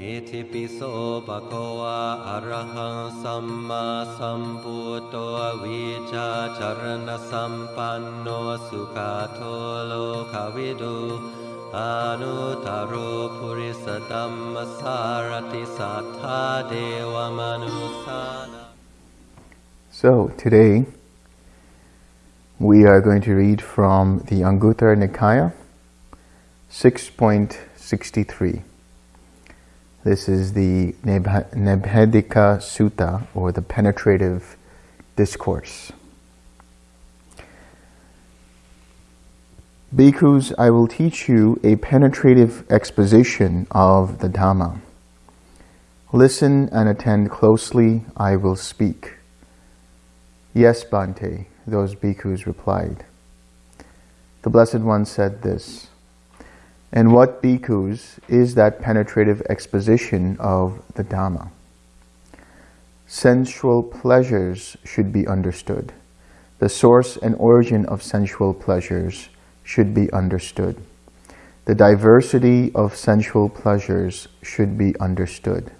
Iti piso sampanno sugato lokavidu anuttaro purisa dhamma manusana. So, today we are going to read from the Anguttara Nikaya 6.63 this is the Nibbedhika Sutta or the penetrative discourse. Bhikkhus, I will teach you a penetrative exposition of the Dhamma. Listen and attend closely, I will speak. Yes, Bhante, those bhikkhus replied. The Blessed One said this, And what bhikkhus is that penetrative exposition of the Dhamma? Sensual pleasures should be understood. The source and origin of sensual pleasures should be understood. The diversity of sensual pleasures should be understood.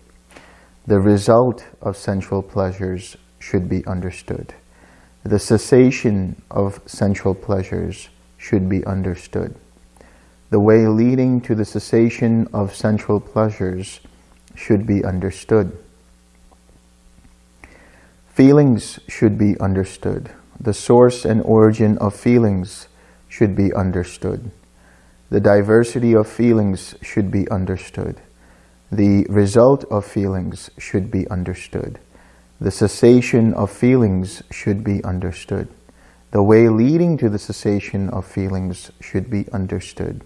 The result of sensual pleasures should be understood. The cessation of sensual pleasures should be understood. The way leading to the cessation of sensual pleasures should be understood. Feelings should be understood. The source and origin of feelings should be understood. The diversity of feelings should be understood. The result of feelings should be understood. The cessation of feelings should be understood. The way leading to the cessation of feelings should be understood.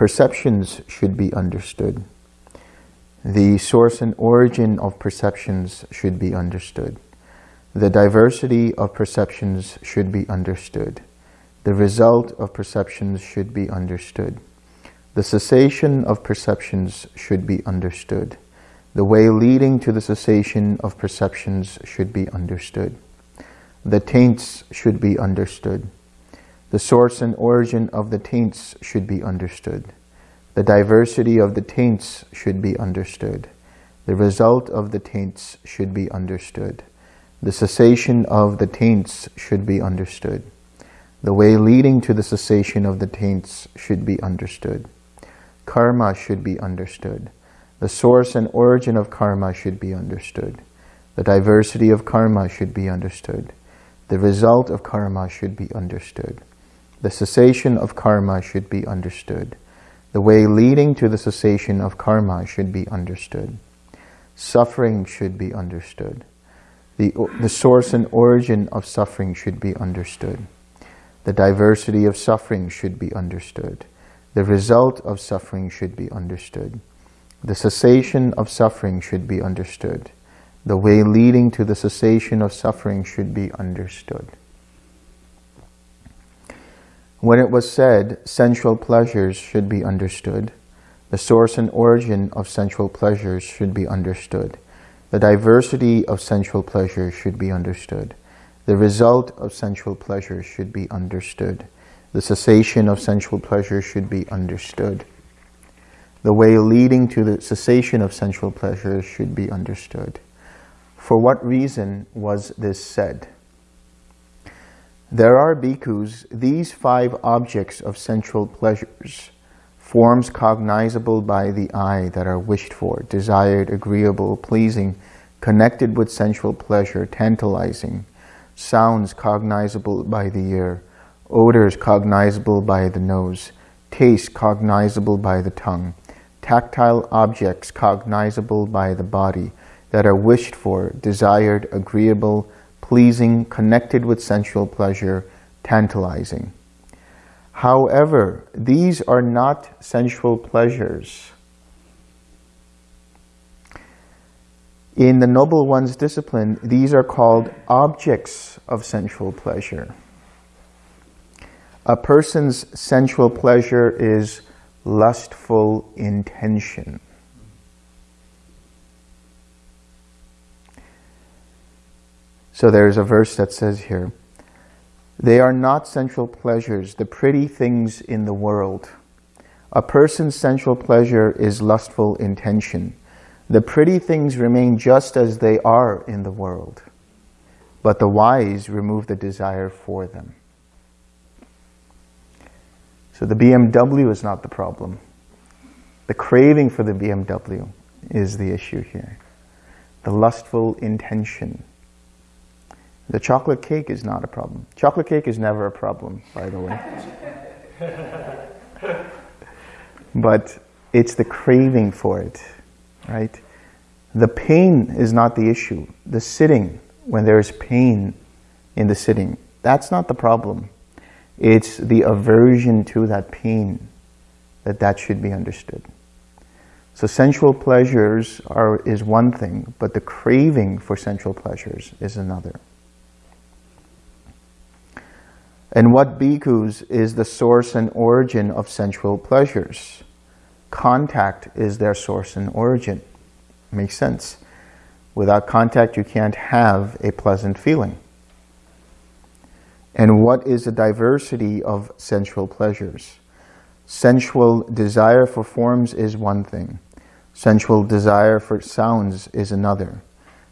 Perceptions should be understood. The source and origin of perceptions should be understood. The diversity of perceptions should be understood. The result of perceptions should be understood. The cessation of perceptions should be understood. The way leading to the cessation of perceptions should be understood. The taints should be understood. The source and origin of the taints should be understood. The diversity of the taints should be understood. The result of the taints should be understood. The cessation of the taints should be understood. The way leading to the cessation of the taints should be understood. Karma should be understood. The source and origin of karma should be understood. The diversity of karma should be understood. The result of karma should be understood. The cessation of karma should be understood. The way leading to the cessation of karma should be understood. Suffering should be understood. The, the source and origin of suffering should be understood. The diversity of suffering should be understood. The result of suffering should be understood. The cessation of suffering should be understood. The way leading to the cessation of suffering should be understood. When it was said, sensual pleasures should be understood, the source and origin of sensual pleasures should be understood. The diversity of sensual pleasures should be understood. The result of sensual pleasures should be understood. The cessation of sensual pleasures should be understood. The way leading to the cessation of sensual pleasures should be understood. For what reason was this said? There are bhikkhus, these five objects of sensual pleasures, forms cognizable by the eye that are wished for, desired, agreeable, pleasing, connected with sensual pleasure, tantalizing, sounds cognizable by the ear, odors cognizable by the nose, taste cognizable by the tongue, tactile objects cognizable by the body that are wished for, desired, agreeable, pleasing, connected with sensual pleasure, tantalizing. However, these are not sensual pleasures. In the Noble One's discipline, these are called objects of sensual pleasure. A person's sensual pleasure is lustful intention. So there's a verse that says here, they are not sensual pleasures, the pretty things in the world. A person's sensual pleasure is lustful intention. The pretty things remain just as they are in the world, but the wise remove the desire for them. So the BMW is not the problem. The craving for the BMW is the issue here. The lustful intention. The chocolate cake is not a problem. Chocolate cake is never a problem, by the way. but it's the craving for it, right? The pain is not the issue. The sitting, when there is pain in the sitting, that's not the problem. It's the aversion to that pain that that should be understood. So sensual pleasures are, is one thing, but the craving for sensual pleasures is another. And what bhikkhus is the source and origin of sensual pleasures? Contact is their source and origin. Makes sense. Without contact, you can't have a pleasant feeling. And what is the diversity of sensual pleasures? Sensual desire for forms is one thing. Sensual desire for sounds is another.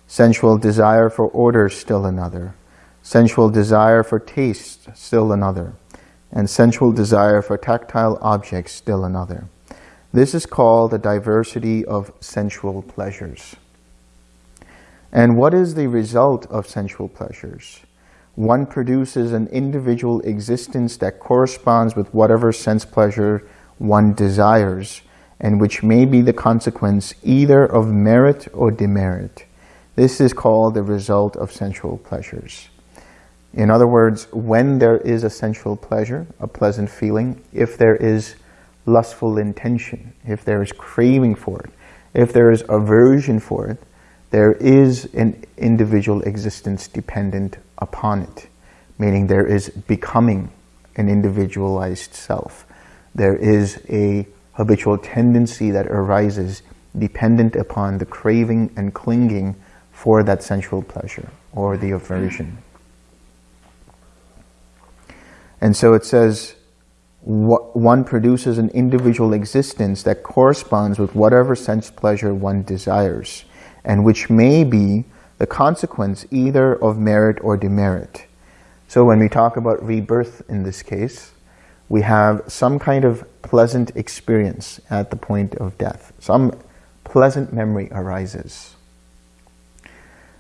Sensual desire for order is still another. Sensual desire for taste still another. And sensual desire for tactile objects still another. This is called the diversity of sensual pleasures. And what is the result of sensual pleasures? one produces an individual existence that corresponds with whatever sense pleasure one desires, and which may be the consequence either of merit or demerit. This is called the result of sensual pleasures. In other words, when there is a sensual pleasure, a pleasant feeling, if there is lustful intention, if there is craving for it, if there is aversion for it, there is an individual existence dependent upon it, meaning there is becoming an individualized self. There is a habitual tendency that arises dependent upon the craving and clinging for that sensual pleasure or the aversion. And so it says, one produces an individual existence that corresponds with whatever sense pleasure one desires, and which may be the consequence either of merit or demerit. So when we talk about rebirth in this case, we have some kind of pleasant experience at the point of death. Some pleasant memory arises.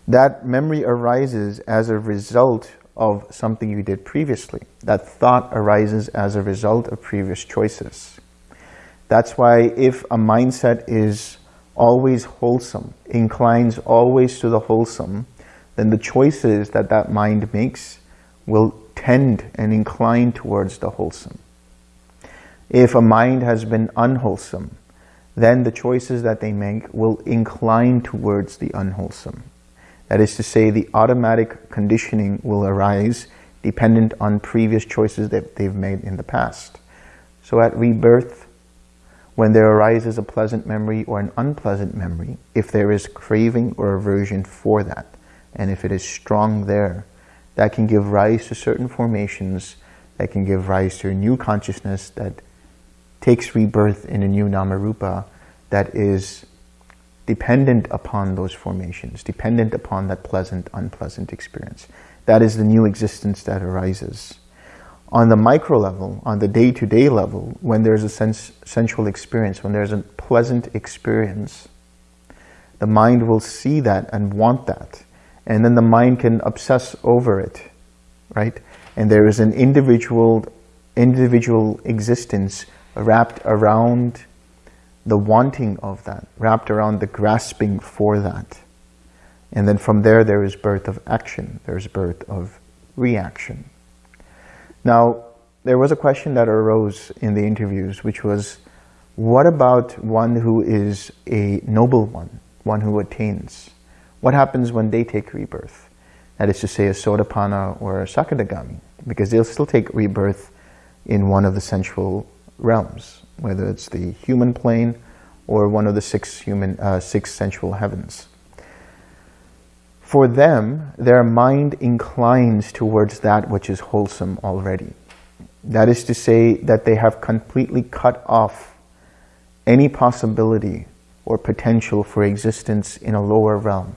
That memory arises as a result of something you did previously. That thought arises as a result of previous choices. That's why if a mindset is always wholesome, inclines always to the wholesome, then the choices that that mind makes will tend and incline towards the wholesome. If a mind has been unwholesome, then the choices that they make will incline towards the unwholesome. That is to say, the automatic conditioning will arise dependent on previous choices that they've made in the past. So at rebirth, when there arises a pleasant memory or an unpleasant memory, if there is craving or aversion for that, and if it is strong there, that can give rise to certain formations, that can give rise to a new consciousness that takes rebirth in a new Namarupa that is dependent upon those formations, dependent upon that pleasant, unpleasant experience. That is the new existence that arises on the micro level, on the day-to-day -day level, when there's a sense, sensual experience, when there's a pleasant experience, the mind will see that and want that. And then the mind can obsess over it, right? And there is an individual, individual existence wrapped around the wanting of that, wrapped around the grasping for that. And then from there, there is birth of action. There's birth of reaction. Now, there was a question that arose in the interviews, which was, what about one who is a noble one, one who attains? What happens when they take rebirth? That is to say, a Sotapanna or a Sakadagami, because they'll still take rebirth in one of the sensual realms, whether it's the human plane or one of the six human, uh, six sensual heavens. For them, their mind inclines towards that which is wholesome already. That is to say that they have completely cut off any possibility or potential for existence in a lower realm,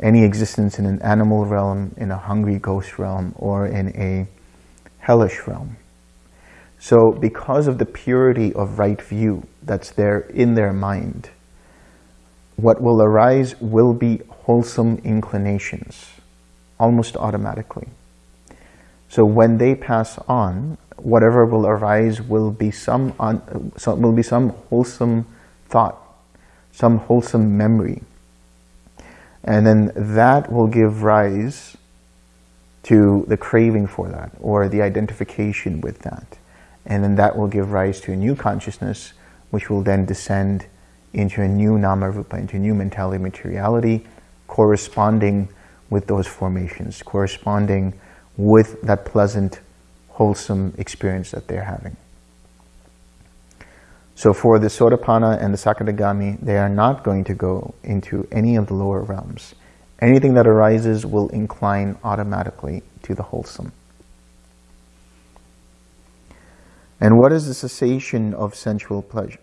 any existence in an animal realm, in a hungry ghost realm, or in a hellish realm. So because of the purity of right view that's there in their mind, what will arise will be wholesome inclinations, almost automatically. So when they pass on, whatever will arise will be some, un, some will be some wholesome thought, some wholesome memory. And then that will give rise to the craving for that or the identification with that. And then that will give rise to a new consciousness, which will then descend into a new nama rupa, into a new mentality materiality, corresponding with those formations, corresponding with that pleasant, wholesome experience that they're having. So for the Sotapanna and the Sakadagami, they are not going to go into any of the lower realms. Anything that arises will incline automatically to the wholesome. And what is the cessation of sensual pleasure?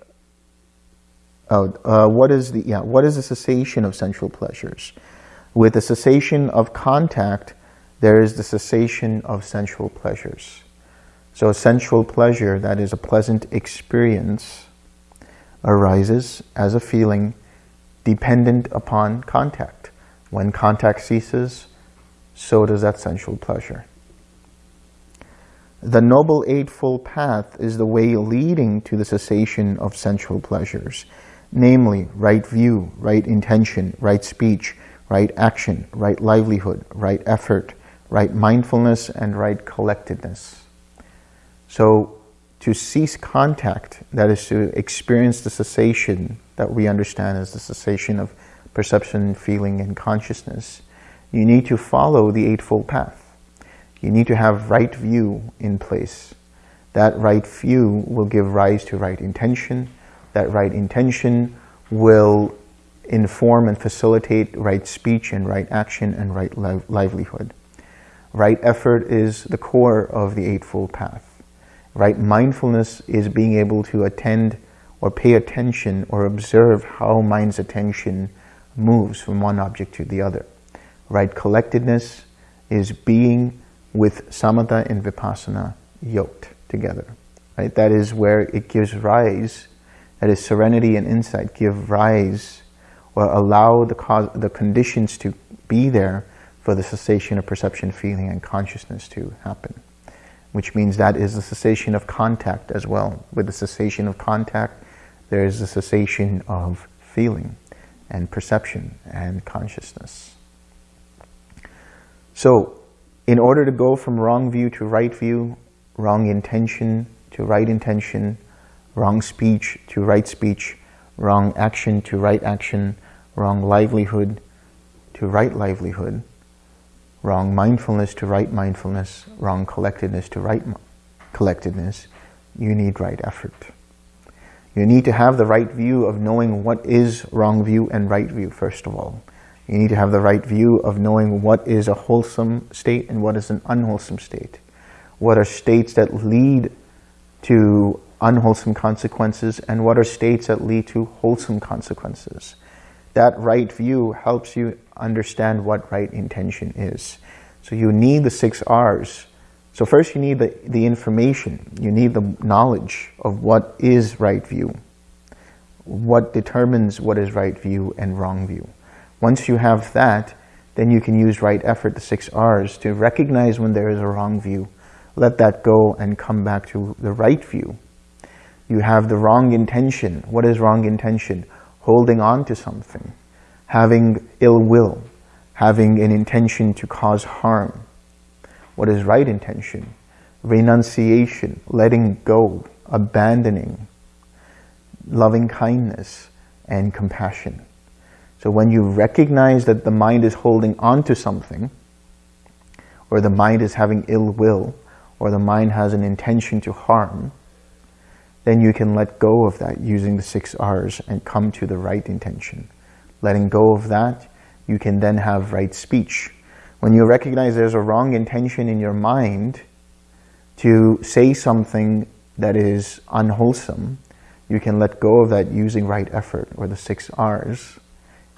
Oh, uh, what is the yeah? What is the cessation of sensual pleasures? With the cessation of contact, there is the cessation of sensual pleasures. So, a sensual pleasure that is a pleasant experience arises as a feeling dependent upon contact. When contact ceases, so does that sensual pleasure. The Noble Eightfold Path is the way leading to the cessation of sensual pleasures, namely right view, right intention, right speech, right action, right livelihood, right effort, right mindfulness, and right collectedness. So to cease contact, that is to experience the cessation that we understand as the cessation of perception, feeling, and consciousness, you need to follow the Eightfold Path. You need to have right view in place. That right view will give rise to right intention. That right intention will inform and facilitate right speech and right action and right li livelihood. Right effort is the core of the Eightfold Path. Right mindfulness is being able to attend or pay attention or observe how mind's attention moves from one object to the other. Right collectedness is being with samatha and vipassana yoked together. Right? That is where it gives rise, that is serenity and insight give rise or allow the, cause, the conditions to be there for the cessation of perception, feeling, and consciousness to happen. Which means that is the cessation of contact as well. With the cessation of contact, there is the cessation of feeling and perception and consciousness. So in order to go from wrong view to right view, wrong intention to right intention, wrong speech to right speech, wrong action to right action, wrong livelihood to right livelihood, wrong mindfulness to right mindfulness, wrong collectedness to right collectedness, you need right effort. You need to have the right view of knowing what is wrong view and right view, first of all. You need to have the right view of knowing what is a wholesome state and what is an unwholesome state. What are states that lead to unwholesome consequences and what are states that lead to wholesome consequences. That right view helps you understand what right intention is. So you need the six R's. So first you need the, the information, you need the knowledge of what is right view, what determines what is right view and wrong view. Once you have that, then you can use right effort, the six R's, to recognize when there is a wrong view. Let that go and come back to the right view. You have the wrong intention. What is wrong intention? Holding on to something, having ill will, having an intention to cause harm. What is right intention? Renunciation, letting go, abandoning, loving kindness, and compassion. So when you recognize that the mind is holding on to something, or the mind is having ill will, or the mind has an intention to harm, then you can let go of that using the six R's and come to the right intention. Letting go of that, you can then have right speech. When you recognize there's a wrong intention in your mind to say something that is unwholesome, You can let go of that using right effort or the six R's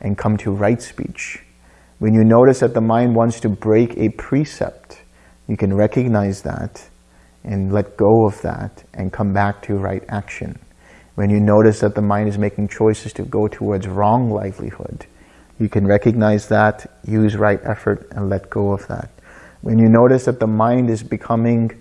and come to right speech. When you notice that the mind wants to break a precept, you can recognize that and let go of that and come back to right action. When you notice that the mind is making choices to go towards wrong livelihood, you can recognize that, use right effort, and let go of that. When you notice that the mind is becoming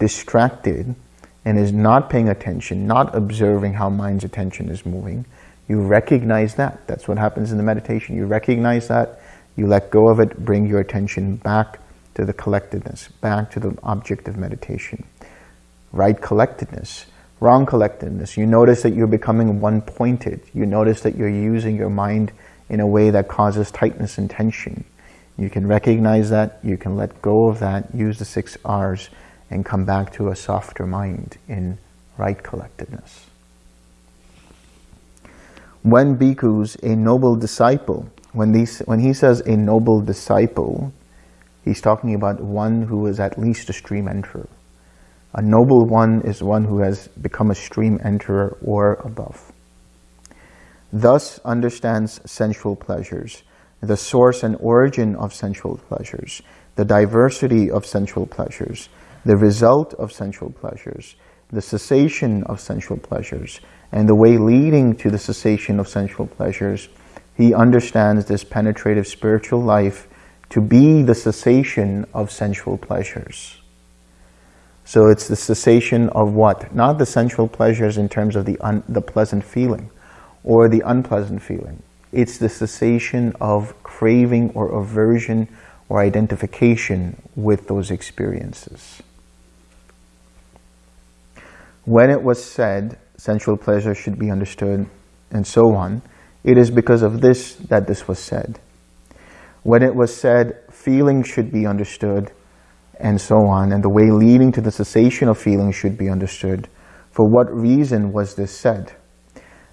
distracted and is not paying attention, not observing how mind's attention is moving, you recognize that. That's what happens in the meditation. You recognize that, you let go of it, bring your attention back to the collectedness, back to the object of meditation. Right collectedness, wrong collectedness. You notice that you're becoming one-pointed. You notice that you're using your mind in a way that causes tightness and tension. You can recognize that, you can let go of that, use the six R's, and come back to a softer mind in right collectedness. When bhikkhus, a noble disciple, when, these, when he says a noble disciple, he's talking about one who is at least a stream enterer. A noble one is one who has become a stream enterer or above. Thus understands sensual pleasures, the source and origin of sensual pleasures, the diversity of sensual pleasures, the result of sensual pleasures, the cessation of sensual pleasures, and the way leading to the cessation of sensual pleasures, he understands this penetrative spiritual life to be the cessation of sensual pleasures. So it's the cessation of what? Not the sensual pleasures in terms of the, the pleasant feeling or the unpleasant feeling. It's the cessation of craving or aversion or identification with those experiences. When it was said, sensual pleasure should be understood, and so on, it is because of this that this was said. When it was said, feeling should be understood, and so on, and the way leading to the cessation of feeling should be understood, for what reason was this said?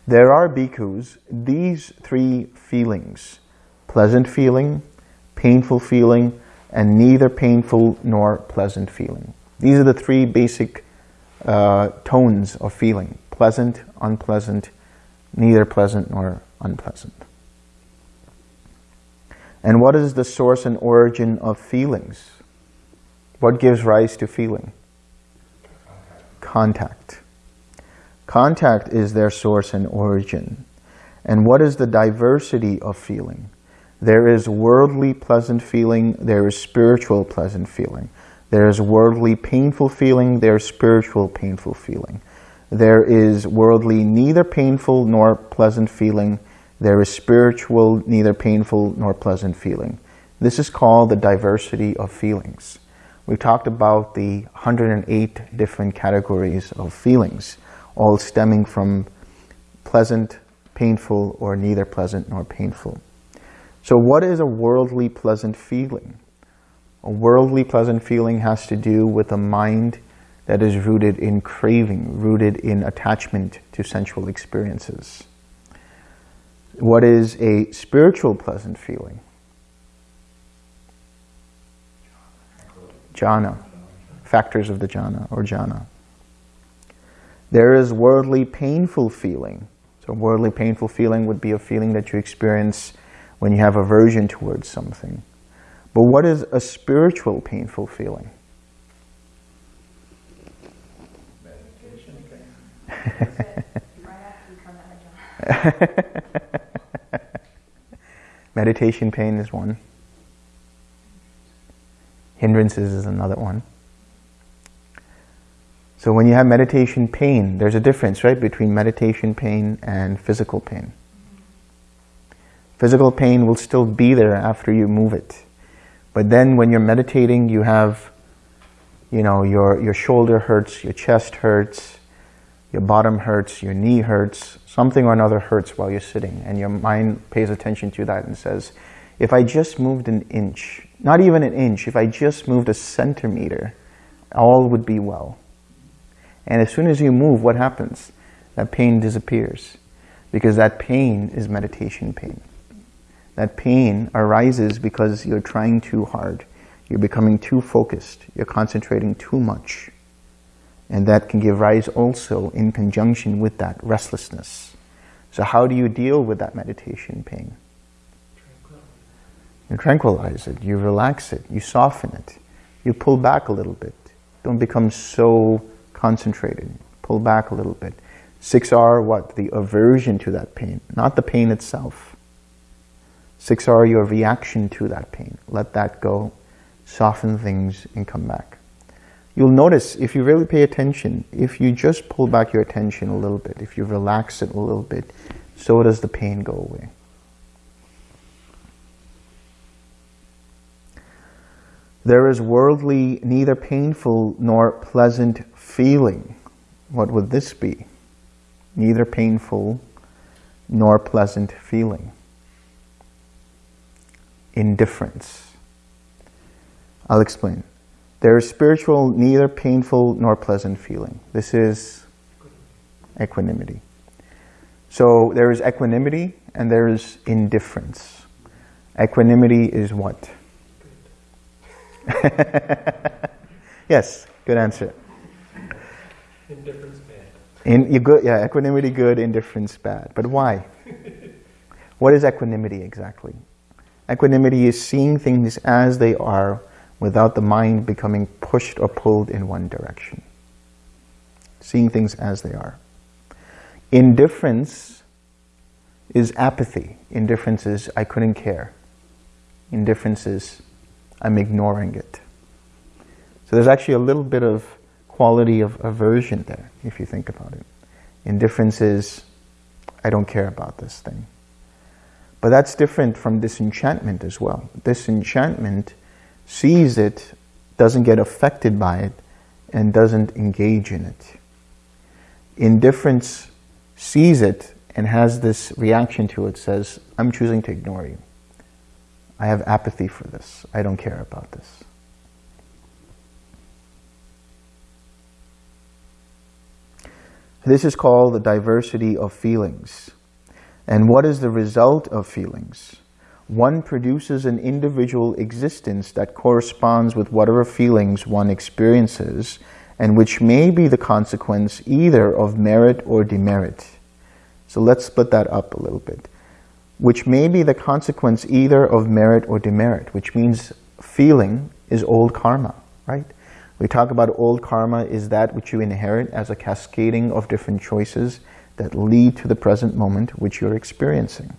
There are bhikkhus, these three feelings, pleasant feeling, painful feeling, and neither painful nor pleasant feeling. These are the three basic uh, tones of feeling, pleasant, unpleasant, neither pleasant nor unpleasant. And what is the source and origin of feelings? What gives rise to feeling? Contact. Contact is their source and origin. And what is the diversity of feeling? There is worldly pleasant feeling, there is spiritual pleasant feeling. There is worldly painful feeling, there is spiritual painful feeling. There is worldly neither painful nor pleasant feeling. There is spiritual neither painful nor pleasant feeling. This is called the diversity of feelings. We talked about the 108 different categories of feelings, all stemming from pleasant, painful, or neither pleasant nor painful. So what is a worldly pleasant feeling? A worldly pleasant feeling has to do with a mind that is rooted in craving, rooted in attachment to sensual experiences. What is a spiritual pleasant feeling? Jhana, factors of the jhana or jhana. There is worldly painful feeling. So worldly painful feeling would be a feeling that you experience when you have aversion towards something. But what is a spiritual painful feeling? Meditation pain is one. Hindrances is another one. So when you have meditation pain, there's a difference, right, between meditation pain and physical pain. Physical pain will still be there after you move it. But then when you're meditating, you have, you know, your, your shoulder hurts, your chest hurts, your bottom hurts, your knee hurts, something or another hurts while you're sitting. And your mind pays attention to that and says, if I just moved an inch, not even an inch, if I just moved a centimeter, all would be well. And as soon as you move, what happens? That pain disappears because that pain is meditation pain. That pain arises because you're trying too hard. You're becoming too focused. You're concentrating too much. And that can give rise also in conjunction with that restlessness. So how do you deal with that meditation pain? You tranquilize it, you relax it, you soften it, you pull back a little bit. Don't become so concentrated. Pull back a little bit. 6R, what? The aversion to that pain, not the pain itself. 6R, your reaction to that pain. Let that go, soften things, and come back. You'll notice, if you really pay attention, if you just pull back your attention a little bit, if you relax it a little bit, so does the pain go away. There is worldly, neither painful nor pleasant feeling. What would this be? Neither painful nor pleasant feeling. Indifference. I'll explain. There is spiritual, neither painful nor pleasant feeling. This is equanimity. So there is equanimity and there is indifference. Equanimity is what? yes, good answer. Indifference bad. In, you good, yeah, equanimity good, indifference bad. But why? what is equanimity exactly? Equanimity is seeing things as they are without the mind becoming pushed or pulled in one direction. Seeing things as they are. Indifference is apathy. Indifference is I couldn't care. Indifference is I'm ignoring it. So there's actually a little bit of quality of aversion there, if you think about it. Indifference is, I don't care about this thing. But that's different from disenchantment as well. Disenchantment sees it, doesn't get affected by it, and doesn't engage in it. Indifference sees it and has this reaction to it, says, I'm choosing to ignore you. I have apathy for this. I don't care about this. This is called the diversity of feelings. And what is the result of feelings? One produces an individual existence that corresponds with whatever feelings one experiences and which may be the consequence either of merit or demerit. So let's split that up a little bit which may be the consequence either of merit or demerit, which means feeling is old karma, right? We talk about old karma is that which you inherit as a cascading of different choices that lead to the present moment which you're experiencing.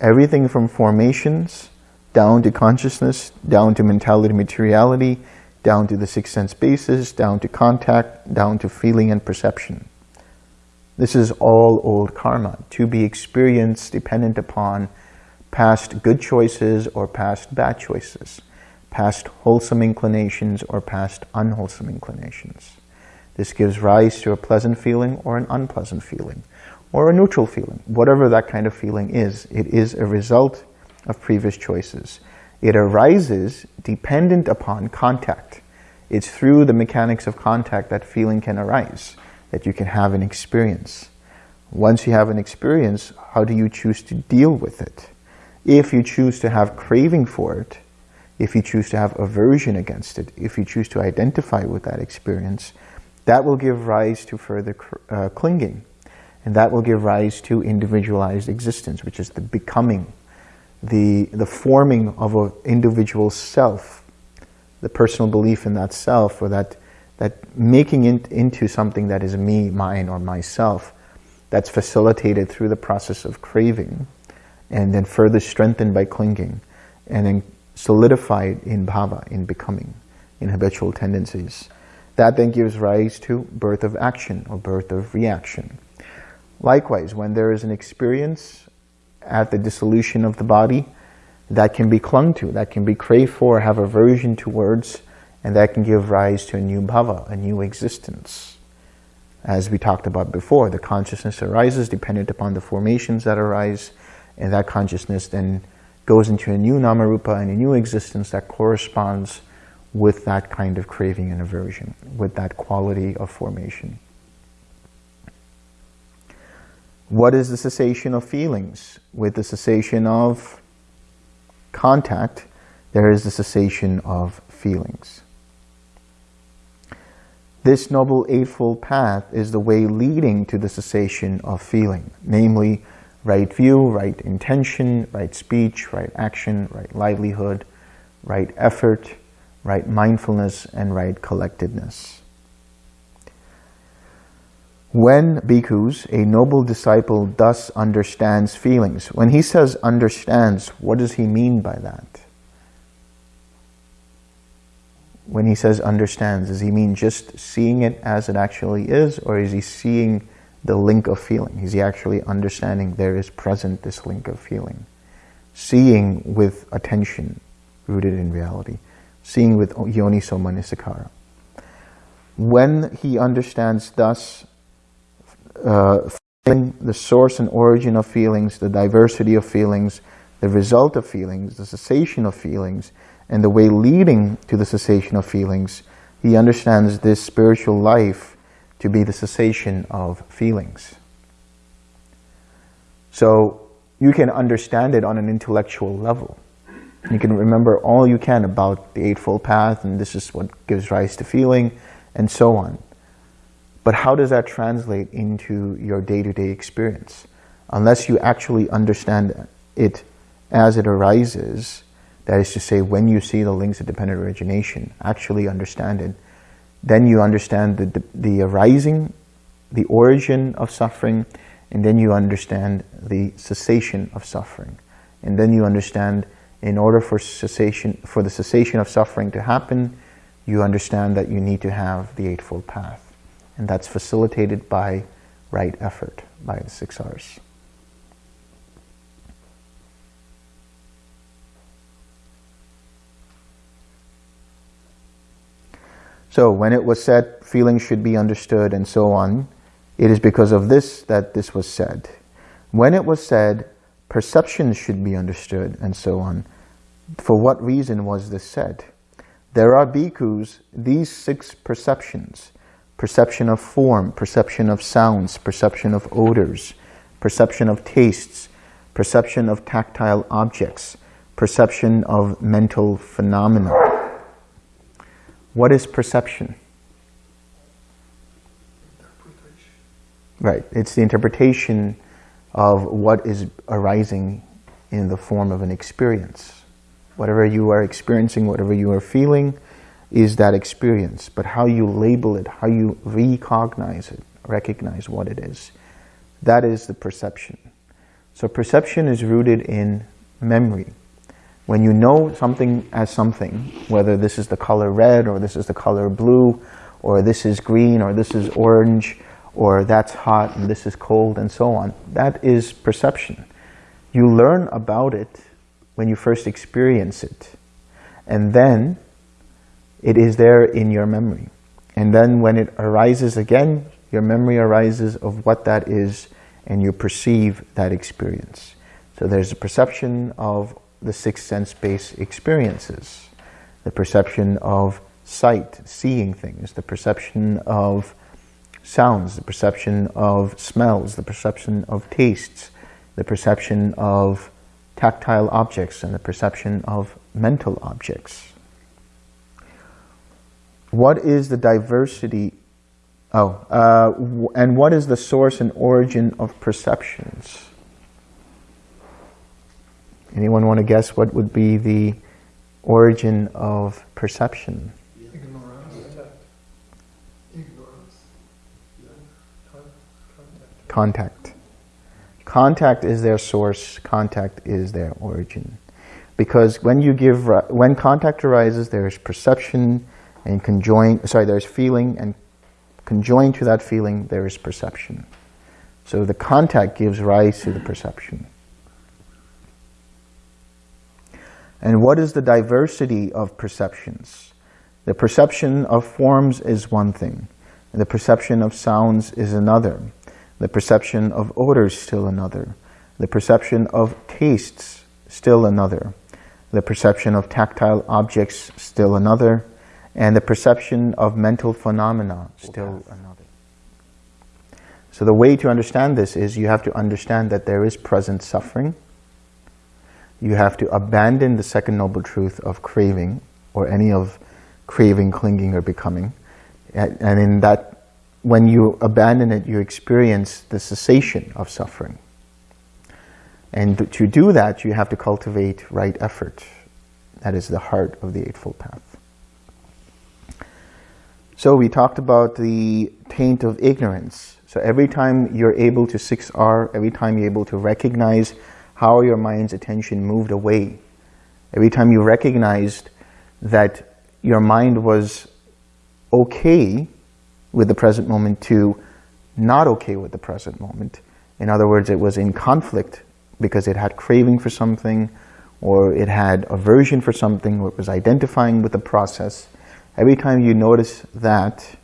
Everything from formations, down to consciousness, down to mentality, materiality, down to the six sense bases, down to contact, down to feeling and perception. This is all old karma to be experienced dependent upon past good choices or past bad choices, past wholesome inclinations or past unwholesome inclinations. This gives rise to a pleasant feeling or an unpleasant feeling or a neutral feeling. Whatever that kind of feeling is, it is a result of previous choices. It arises dependent upon contact. It's through the mechanics of contact that feeling can arise that you can have an experience. Once you have an experience, how do you choose to deal with it? If you choose to have craving for it, if you choose to have aversion against it, if you choose to identify with that experience, that will give rise to further uh, clinging. And that will give rise to individualized existence, which is the becoming, the, the forming of an individual self, the personal belief in that self or that that making it into something that is me, mine, or myself, that's facilitated through the process of craving, and then further strengthened by clinging, and then solidified in bhava, in becoming, in habitual tendencies. That then gives rise to birth of action or birth of reaction. Likewise, when there is an experience at the dissolution of the body, that can be clung to, that can be craved for, have aversion towards, and that can give rise to a new bhava, a new existence. As we talked about before, the consciousness arises dependent upon the formations that arise, and that consciousness then goes into a new namarupa and a new existence that corresponds with that kind of craving and aversion, with that quality of formation. What is the cessation of feelings? With the cessation of contact, there is the cessation of feelings. This Noble Eightfold Path is the way leading to the cessation of feeling, namely right view, right intention, right speech, right action, right livelihood, right effort, right mindfulness, and right collectedness. When bhikkhus, a noble disciple, thus understands feelings, when he says understands, what does he mean by that? When he says understands, does he mean just seeing it as it actually is, or is he seeing the link of feeling? Is he actually understanding there is present this link of feeling? Seeing with attention rooted in reality. Seeing with yoniso manasikara. When he understands thus uh, the source and origin of feelings, the diversity of feelings, the result of feelings, the cessation of feelings, and the way leading to the cessation of feelings, he understands this spiritual life to be the cessation of feelings. So you can understand it on an intellectual level. You can remember all you can about the Eightfold Path and this is what gives rise to feeling and so on. But how does that translate into your day-to-day -day experience? Unless you actually understand it as it arises, that is to say, when you see the links of dependent origination, actually understand it, then you understand the, the, the arising, the origin of suffering, and then you understand the cessation of suffering. And then you understand in order for cessation, for the cessation of suffering to happen, you understand that you need to have the Eightfold Path. And that's facilitated by right effort, by the six R's. So when it was said feelings should be understood and so on, it is because of this that this was said. When it was said perceptions should be understood and so on, for what reason was this said? There are bhikkhus, these six perceptions, perception of form, perception of sounds, perception of odors, perception of tastes, perception of tactile objects, perception of mental phenomena. What is perception? Right, it's the interpretation of what is arising in the form of an experience. Whatever you are experiencing, whatever you are feeling, is that experience, but how you label it, how you recognize it, recognize what it is, that is the perception. So perception is rooted in memory. When you know something as something, whether this is the color red or this is the color blue, or this is green or this is orange, or that's hot and this is cold and so on, that is perception. You learn about it when you first experience it. And then it is there in your memory. And then when it arises again, your memory arises of what that is and you perceive that experience. So there's a perception of the six sense-based experiences, the perception of sight, seeing things, the perception of sounds, the perception of smells, the perception of tastes, the perception of tactile objects, and the perception of mental objects what is the diversity, oh, uh, and what is the source and origin of perceptions? Anyone want to guess what would be the origin of perception? Ignorance. Contact. Contact is their source, contact is their origin. Because when you give, when contact arises, there is perception, and conjoin, sorry, there's feeling, and conjoined to that feeling, there is perception. So the contact gives rise to the perception. And what is the diversity of perceptions? The perception of forms is one thing. The perception of sounds is another. The perception of odors still another. The perception of tastes still another. The perception of tactile objects still another and the perception of mental phenomena, still another. So the way to understand this is you have to understand that there is present suffering. You have to abandon the second noble truth of craving or any of craving, clinging, or becoming. And in that, when you abandon it, you experience the cessation of suffering. And to do that, you have to cultivate right effort. That is the heart of the Eightfold Path. So we talked about the taint of ignorance. So every time you're able to 6R, every time you're able to recognize how your mind's attention moved away, every time you recognized that your mind was okay with the present moment to not okay with the present moment. In other words, it was in conflict because it had craving for something or it had aversion for something or it was identifying with the process. Every time you notice that,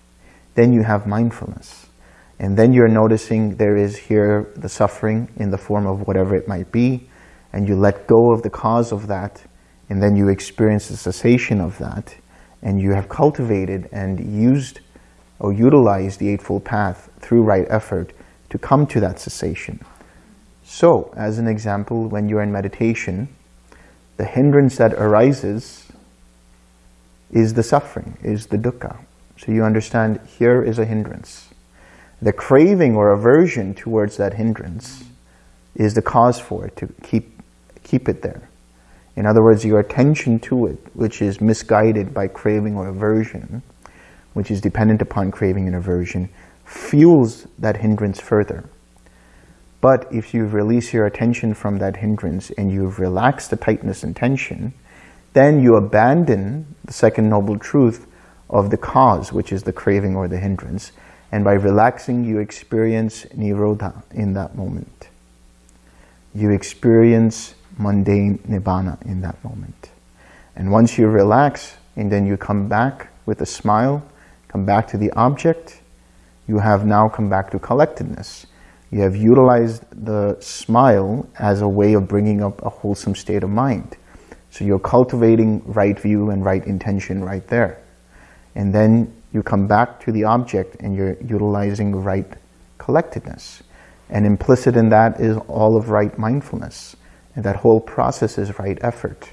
then you have mindfulness. And then you're noticing there is here the suffering in the form of whatever it might be, and you let go of the cause of that, and then you experience the cessation of that, and you have cultivated and used or utilized the Eightfold Path through right effort to come to that cessation. So, as an example, when you're in meditation, the hindrance that arises is the suffering, is the dukkha. So you understand here is a hindrance. The craving or aversion towards that hindrance is the cause for it, to keep, keep it there. In other words, your attention to it, which is misguided by craving or aversion, which is dependent upon craving and aversion, fuels that hindrance further. But if you release your attention from that hindrance and you've relaxed the tightness and tension, then you abandon the second noble truth of the cause, which is the craving or the hindrance. And by relaxing, you experience nirodha in that moment. You experience mundane nibbana in that moment. And once you relax, and then you come back with a smile, come back to the object, you have now come back to collectedness. You have utilized the smile as a way of bringing up a wholesome state of mind. So you're cultivating right view and right intention right there. And then you come back to the object and you're utilizing right collectedness. And implicit in that is all of right mindfulness. And that whole process is right effort.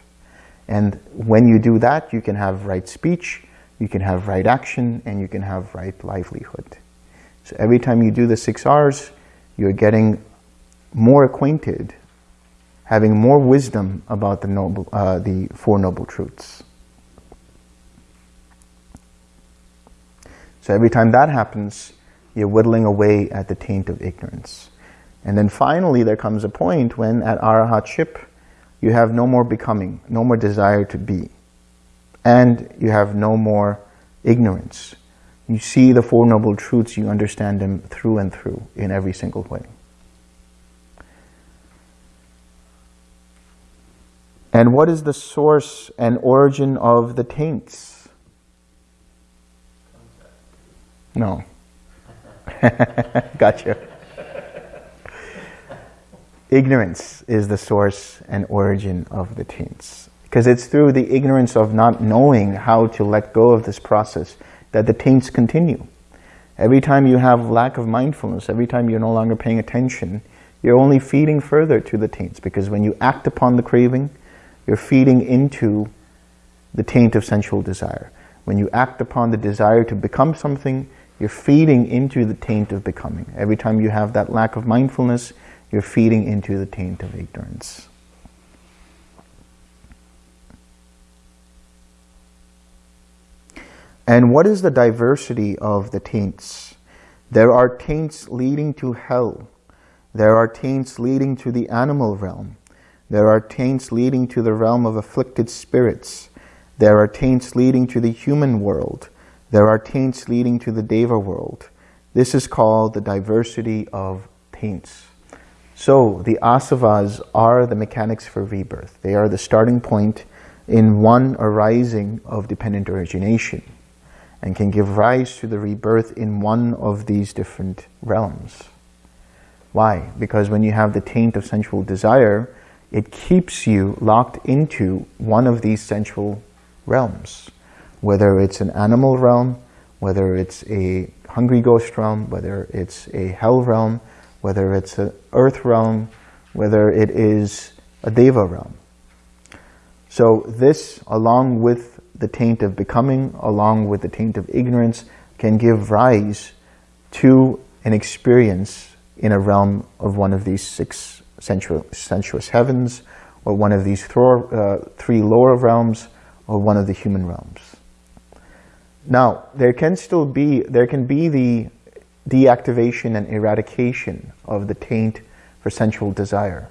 And when you do that, you can have right speech, you can have right action, and you can have right livelihood. So every time you do the six R's, you're getting more acquainted, having more wisdom about the, noble, uh, the Four Noble Truths. So every time that happens, you're whittling away at the taint of ignorance. And then finally, there comes a point when at arahatship, you have no more becoming, no more desire to be. And you have no more ignorance. You see the Four Noble Truths, you understand them through and through in every single way. And what is the source and origin of the taints? No. gotcha. Ignorance is the source and origin of the taints. Because it's through the ignorance of not knowing how to let go of this process that the taints continue. Every time you have lack of mindfulness, every time you're no longer paying attention, you're only feeding further to the taints because when you act upon the craving, you're feeding into the taint of sensual desire. When you act upon the desire to become something, you're feeding into the taint of becoming. Every time you have that lack of mindfulness, you're feeding into the taint of ignorance. And what is the diversity of the taints? There are taints leading to hell. There are taints leading to the animal realm. There are taints leading to the realm of afflicted spirits. There are taints leading to the human world. There are taints leading to the Deva world. This is called the diversity of taints. So the asavas are the mechanics for rebirth. They are the starting point in one arising of dependent origination and can give rise to the rebirth in one of these different realms. Why? Because when you have the taint of sensual desire, it keeps you locked into one of these sensual realms. Whether it's an animal realm, whether it's a hungry ghost realm, whether it's a hell realm, whether it's an earth realm, whether it is a deva realm. So this, along with the taint of becoming, along with the taint of ignorance, can give rise to an experience in a realm of one of these six sensuous heavens, or one of these uh, three lower realms, or one of the human realms. Now, there can still be, there can be the deactivation and eradication of the taint for sensual desire.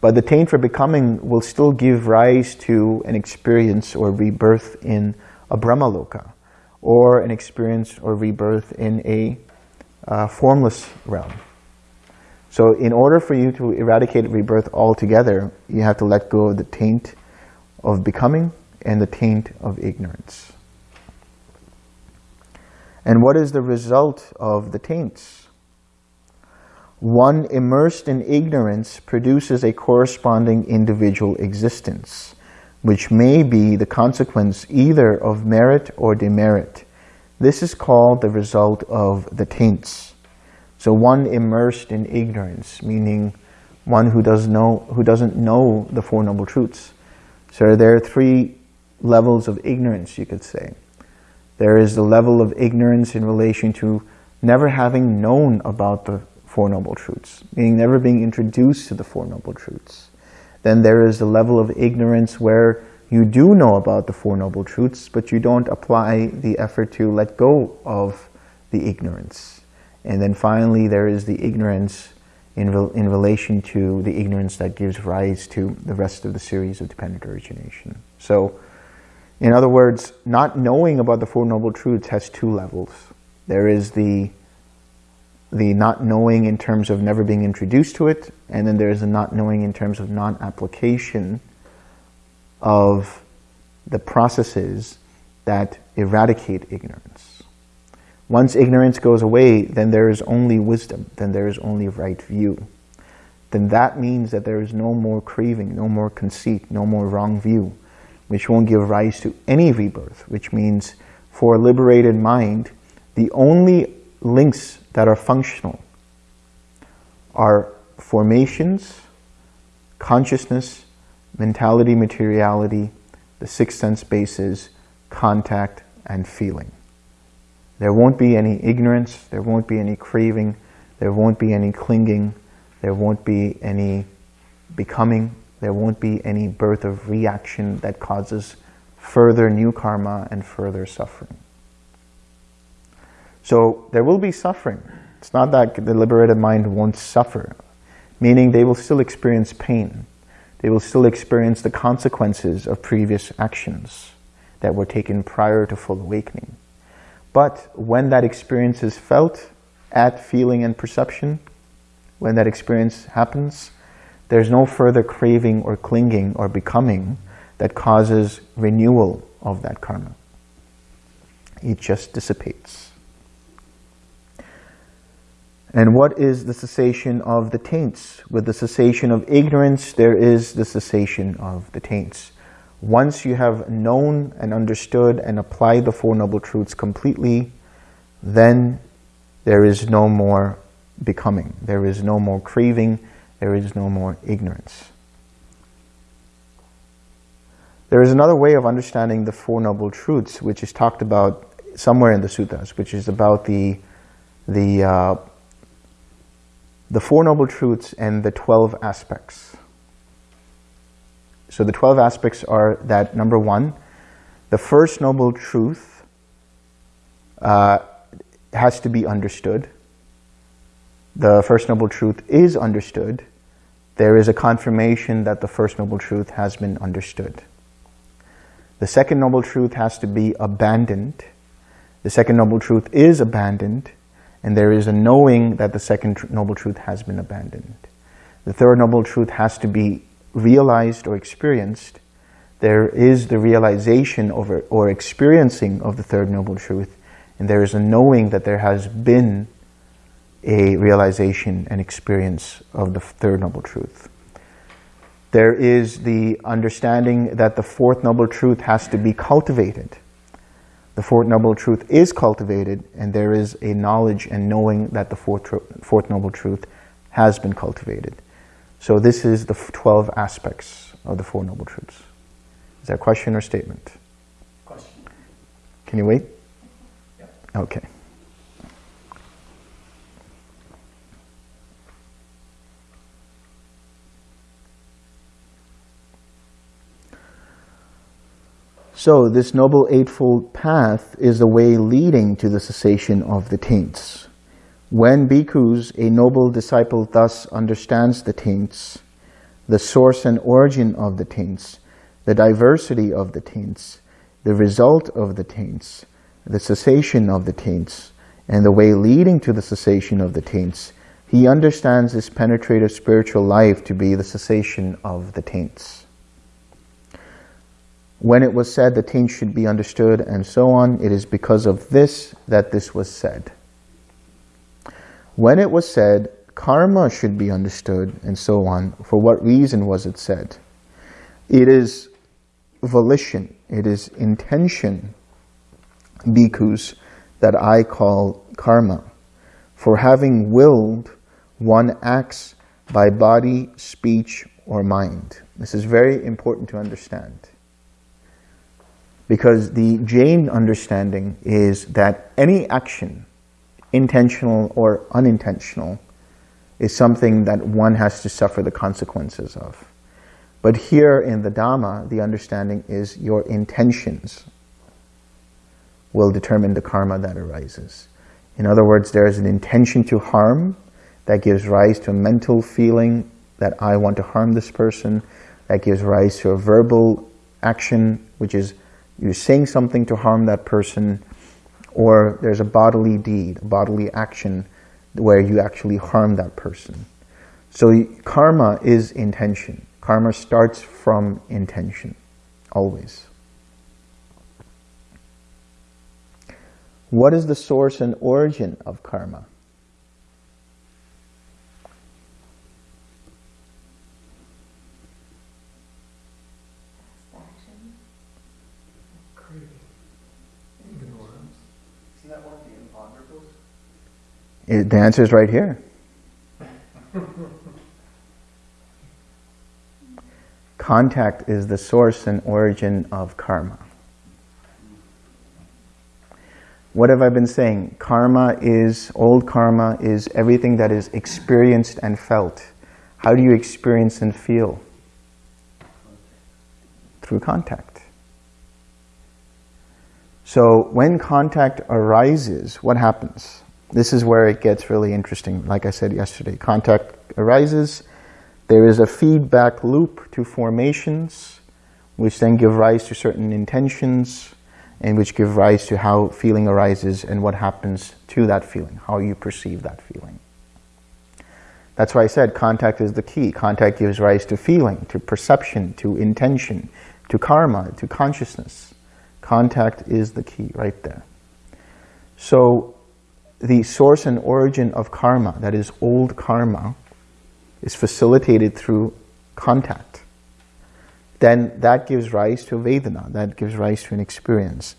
But the taint for becoming will still give rise to an experience or rebirth in a Brahmaloka, or an experience or rebirth in a uh, formless realm. So in order for you to eradicate rebirth altogether, you have to let go of the taint of becoming and the taint of ignorance. And what is the result of the taints? One immersed in ignorance produces a corresponding individual existence, which may be the consequence either of merit or demerit. This is called the result of the taints. So one immersed in ignorance, meaning one who, does know, who doesn't know the Four Noble Truths. So there are three levels of ignorance, you could say. There is the level of ignorance in relation to never having known about the Four Noble Truths, meaning never being introduced to the Four Noble Truths. Then there is the level of ignorance where you do know about the Four Noble Truths, but you don't apply the effort to let go of the ignorance. And then finally, there is the ignorance in, in relation to the ignorance that gives rise to the rest of the series of dependent origination. So in other words, not knowing about the Four Noble Truths has two levels. There is the, the not knowing in terms of never being introduced to it, and then there is the not knowing in terms of non-application of the processes that eradicate ignorance. Once ignorance goes away, then there is only wisdom, then there is only right view. Then that means that there is no more craving, no more conceit, no more wrong view which won't give rise to any rebirth, which means for a liberated mind, the only links that are functional are formations, consciousness, mentality, materiality, the six sense bases, contact, and feeling. There won't be any ignorance, there won't be any craving, there won't be any clinging, there won't be any becoming, there won't be any birth of reaction that causes further new karma and further suffering. So there will be suffering. It's not that the liberated mind won't suffer, meaning they will still experience pain. They will still experience the consequences of previous actions that were taken prior to full awakening. But when that experience is felt at feeling and perception, when that experience happens, there's no further craving or clinging or becoming that causes renewal of that karma. It just dissipates. And what is the cessation of the taints? With the cessation of ignorance, there is the cessation of the taints. Once you have known and understood and applied the Four Noble Truths completely, then there is no more becoming. There is no more craving there is no more ignorance. There is another way of understanding the Four Noble Truths, which is talked about somewhere in the suttas, which is about the, the, uh, the Four Noble Truths and the 12 aspects. So the 12 aspects are that, number one, the first Noble Truth uh, has to be understood. The First Noble Truth is understood there is a confirmation that the First Noble Truth has been understood. The Second Noble Truth has to be abandoned. The Second Noble Truth is abandoned, and there is a knowing that the Second Noble Truth has been abandoned. The Third Noble Truth has to be realized or experienced. There is the realization over, or experiencing of the Third Noble Truth, and there is a knowing that there has been a realization and experience of the Third Noble Truth. There is the understanding that the Fourth Noble Truth has to be cultivated. The Fourth Noble Truth is cultivated, and there is a knowledge and knowing that the Fourth, fourth Noble Truth has been cultivated. So this is the 12 aspects of the Four Noble Truths. Is that a question or statement? Question. Can you wait? Yeah. Okay. So this Noble Eightfold Path is the way leading to the cessation of the taints. When bhikkhus, a noble disciple thus understands the taints, the source and origin of the taints, the diversity of the taints, the result of the taints, the cessation of the taints, and the way leading to the cessation of the taints, he understands this penetrative spiritual life to be the cessation of the taints. When it was said the taints should be understood and so on, it is because of this that this was said. When it was said karma should be understood and so on, for what reason was it said? It is volition, it is intention, bhikkhus, that I call karma. For having willed, one acts by body, speech, or mind. This is very important to understand. Because the Jain understanding is that any action, intentional or unintentional, is something that one has to suffer the consequences of. But here in the Dhamma, the understanding is your intentions will determine the karma that arises. In other words, there is an intention to harm that gives rise to a mental feeling that I want to harm this person, that gives rise to a verbal action, which is you're saying something to harm that person, or there's a bodily deed, a bodily action where you actually harm that person. So karma is intention. Karma starts from intention, always. What is the source and origin of karma? It, the answer is right here. Contact is the source and origin of karma. What have I been saying? Karma is, old karma is everything that is experienced and felt. How do you experience and feel? Through contact. So when contact arises, what happens? This is where it gets really interesting. Like I said yesterday, contact arises. There is a feedback loop to formations, which then give rise to certain intentions, and which give rise to how feeling arises and what happens to that feeling, how you perceive that feeling. That's why I said contact is the key. Contact gives rise to feeling, to perception, to intention, to karma, to consciousness. Contact is the key right there. So the source and origin of karma, that is old karma, is facilitated through contact, then that gives rise to Vedana, that gives rise to an experience.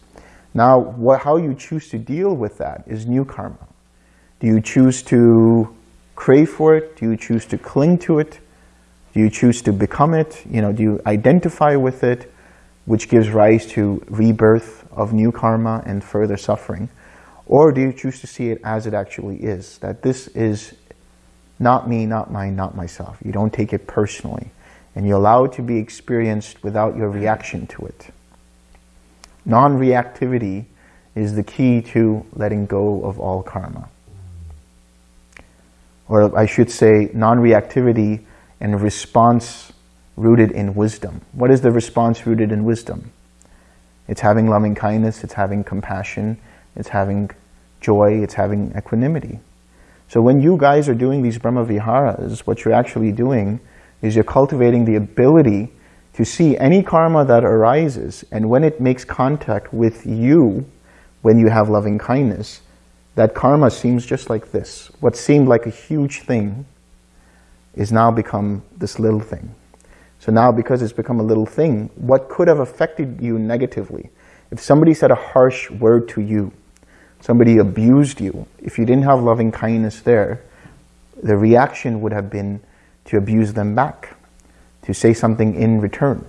Now, what, how you choose to deal with that is new karma. Do you choose to crave for it? Do you choose to cling to it? Do you choose to become it? You know, do you identify with it, which gives rise to rebirth of new karma and further suffering? Or do you choose to see it as it actually is? That this is not me, not mine, not myself. You don't take it personally. And you allow it to be experienced without your reaction to it. Non-reactivity is the key to letting go of all karma. Or I should say non-reactivity and response rooted in wisdom. What is the response rooted in wisdom? It's having loving kindness, it's having compassion, it's having joy, it's having equanimity. So when you guys are doing these Brahma Viharas, what you're actually doing is you're cultivating the ability to see any karma that arises, and when it makes contact with you, when you have loving kindness, that karma seems just like this. What seemed like a huge thing is now become this little thing. So now because it's become a little thing, what could have affected you negatively? If somebody said a harsh word to you, somebody abused you, if you didn't have loving kindness there, the reaction would have been to abuse them back, to say something in return.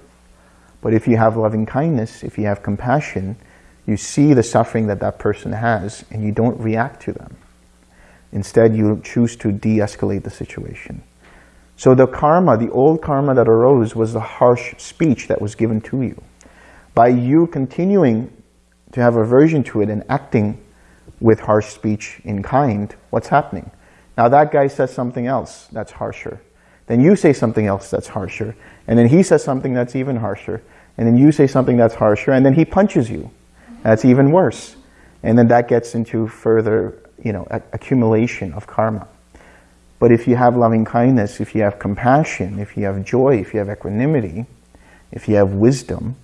But if you have loving kindness, if you have compassion, You see the suffering that that person has and you don't react to them. Instead, you choose to de-escalate the situation. So the karma, the old karma that arose was the harsh speech that was given to you. By you continuing to have aversion to it and acting with harsh speech in kind, what's happening? Now that guy says something else that's harsher. Then you say something else that's harsher. And then he says something that's even harsher. And then you say something that's harsher. And then he punches you. That's even worse. And then that gets into further, you know, accumulation of karma. But if you have loving kindness, if you have compassion, if you have joy, if you have equanimity, if you have wisdom,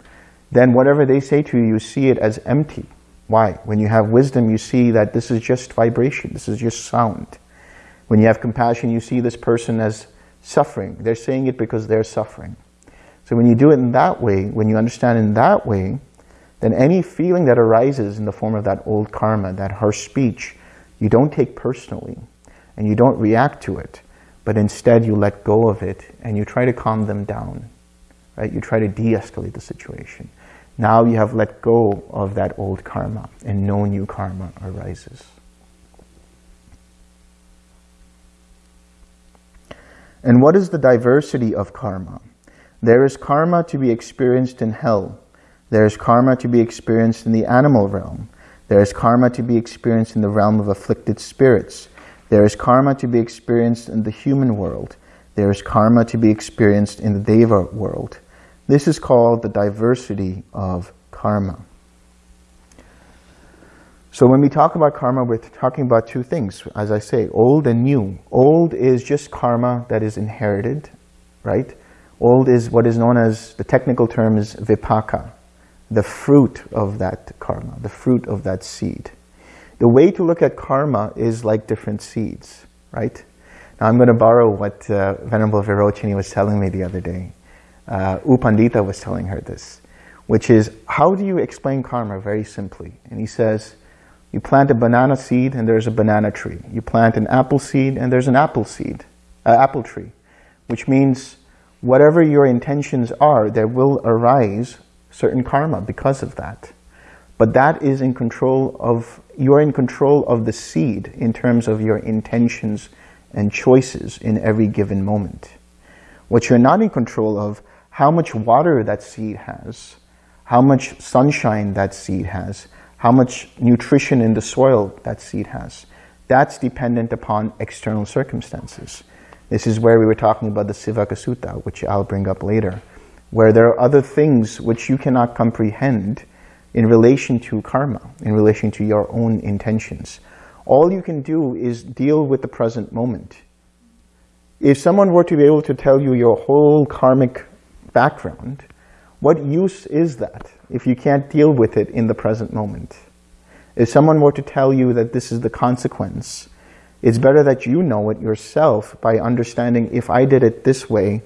then whatever they say to you, you see it as empty. Why? When you have wisdom, you see that this is just vibration, this is just sound. When you have compassion, you see this person as suffering. They're saying it because they're suffering. So when you do it in that way, when you understand in that way, then any feeling that arises in the form of that old karma, that harsh speech, you don't take personally and you don't react to it, but instead you let go of it and you try to calm them down, right? You try to de-escalate the situation. Now you have let go of that old karma and no new karma arises. And what is the diversity of karma? There is karma to be experienced in hell. There is karma to be experienced in the animal realm. There is karma to be experienced in the realm of afflicted spirits. There is karma to be experienced in the human world. There is karma to be experienced in the Deva world. This is called the diversity of karma. So when we talk about karma, we're talking about two things, as I say, old and new. Old is just karma that is inherited, right? Old is what is known as, the technical term is vipaka, the fruit of that karma, the fruit of that seed. The way to look at karma is like different seeds, right? Now I'm going to borrow what uh, Venerable Virochini was telling me the other day. Uh, U Pandita was telling her this, which is, how do you explain karma very simply? And he says, you plant a banana seed and there's a banana tree. You plant an apple seed and there's an apple seed, uh, apple tree, which means whatever your intentions are, there will arise certain karma because of that. But that is in control of, you're in control of the seed in terms of your intentions and choices in every given moment. What you're not in control of, how much water that seed has, how much sunshine that seed has, how much nutrition in the soil that seed has. That's dependent upon external circumstances. This is where we were talking about the Sivaka Sutta, which I'll bring up later, where there are other things which you cannot comprehend in relation to karma, in relation to your own intentions. All you can do is deal with the present moment. If someone were to be able to tell you your whole karmic background, what use is that if you can't deal with it in the present moment? If someone were to tell you that this is the consequence, it's better that you know it yourself by understanding if I did it this way,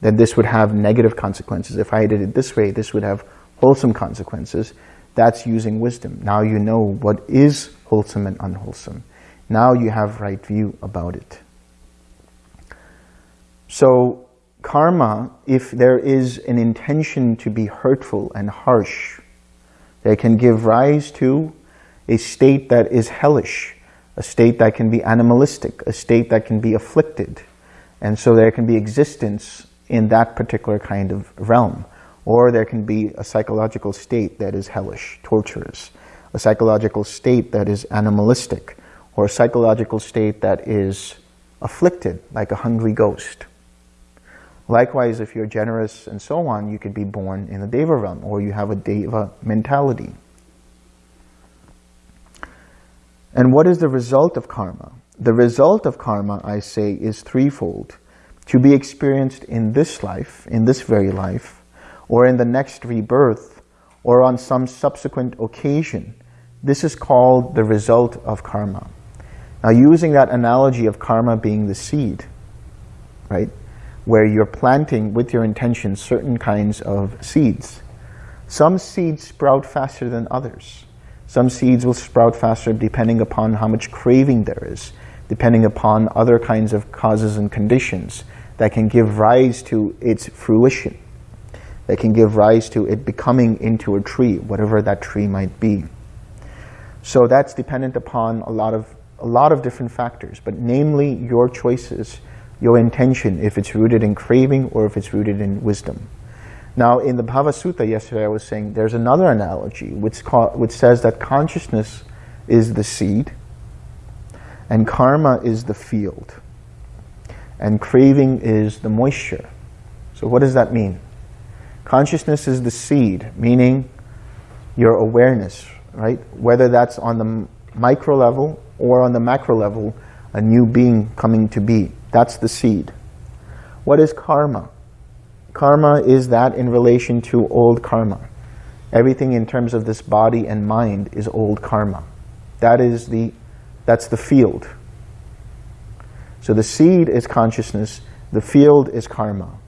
then this would have negative consequences. If I did it this way, this would have wholesome consequences, that's using wisdom. Now you know what is wholesome and unwholesome. Now you have right view about it. So karma, if there is an intention to be hurtful and harsh, they can give rise to a state that is hellish, a state that can be animalistic, a state that can be afflicted. And so there can be existence in that particular kind of realm. Or there can be a psychological state that is hellish, torturous, a psychological state that is animalistic, or a psychological state that is afflicted, like a hungry ghost. Likewise, if you're generous and so on, you could be born in the Deva realm, or you have a Deva mentality. And what is the result of karma? The result of karma, I say, is threefold. To be experienced in this life, in this very life, or in the next rebirth, or on some subsequent occasion. This is called the result of karma. Now using that analogy of karma being the seed, right, where you're planting with your intention certain kinds of seeds. Some seeds sprout faster than others. Some seeds will sprout faster depending upon how much craving there is, depending upon other kinds of causes and conditions that can give rise to its fruition. that can give rise to it becoming into a tree, whatever that tree might be. So that's dependent upon a lot of a lot of different factors, but namely your choices, your intention, if it's rooted in craving or if it's rooted in wisdom. Now, in the Bhava Sutta yesterday, I was saying there's another analogy which, which says that consciousness is the seed and karma is the field and craving is the moisture. So what does that mean? Consciousness is the seed, meaning your awareness, right? Whether that's on the micro level or on the macro level, a new being coming to be. That's the seed. What is karma? Karma is that in relation to old karma. Everything in terms of this body and mind is old karma. That is the, that's the field. So the seed is consciousness, the field is karma.